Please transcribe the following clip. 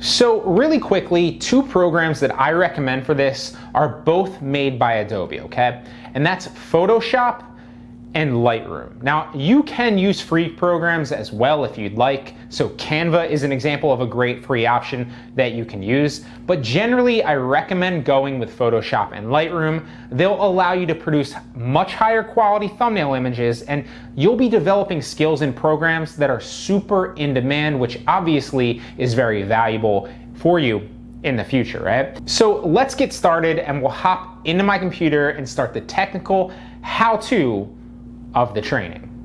So really quickly, two programs that I recommend for this are both made by Adobe, okay? And that's Photoshop and Lightroom. Now, you can use free programs as well if you'd like. So Canva is an example of a great free option that you can use. But generally, I recommend going with Photoshop and Lightroom. They'll allow you to produce much higher quality thumbnail images and you'll be developing skills in programs that are super in demand, which obviously is very valuable for you in the future, right? So let's get started and we'll hop into my computer and start the technical how-to of the training.